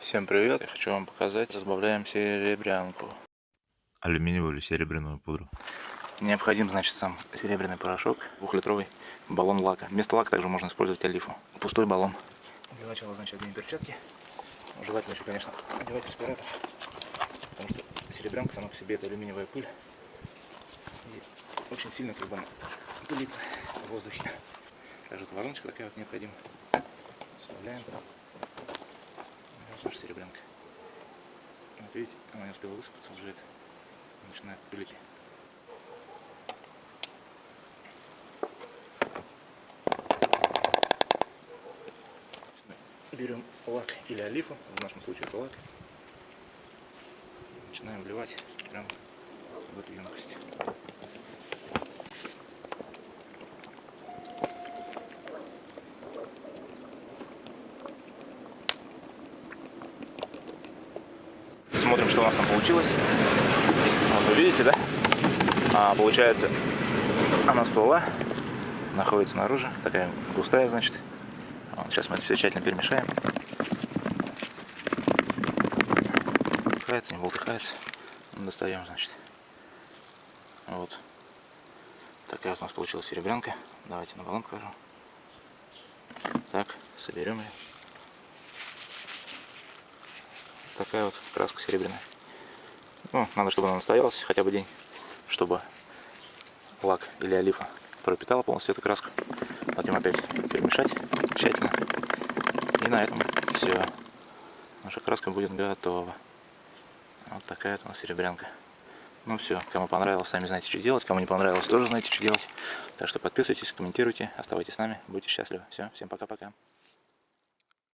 Всем привет! Я хочу вам показать, разбавляем серебрянку. Алюминиевую или серебряную пудру. Необходим, значит, сам серебряный порошок, двухлитровый баллон лака. Вместо лака также можно использовать олифу. Пустой баллон. Для начала, значит, оденем перчатки. Желательно еще, конечно, одевать респиратор, потому что серебрянка сама по себе это алюминиевая пыль. И очень сильно как бы пылится в воздухе. Также вот вороночка такая вот необходима. Вставляем. Наша серебрянка. Вот видите, она не успела высыпаться, это начинает пылить. Берем лак или олифу, в нашем случае это лак. Начинаем вливать прям в эту емкость. Смотрим, что у нас там получилось. Вот вы видите, да? А, получается, она всплыла, находится снаружи, такая густая, значит. Вот, сейчас мы это все тщательно перемешаем. Болтыхается, не болтыхается. Достаем, значит. Вот. Такая вот у нас получилась серебрянка. Давайте на баллон покажу. Так, соберем ее. Такая вот краска серебряная. Ну, надо, чтобы она настоялась хотя бы день, чтобы лак или олифа пропитала полностью эту краску. Затем опять перемешать тщательно. И на этом все. Наша краска будет готова. Вот такая вот у нас серебрянка. Ну все, кому понравилось, сами знаете, что делать. Кому не понравилось, тоже знаете, что делать. Так что подписывайтесь, комментируйте, оставайтесь с нами, будьте счастливы. Все, всем пока-пока.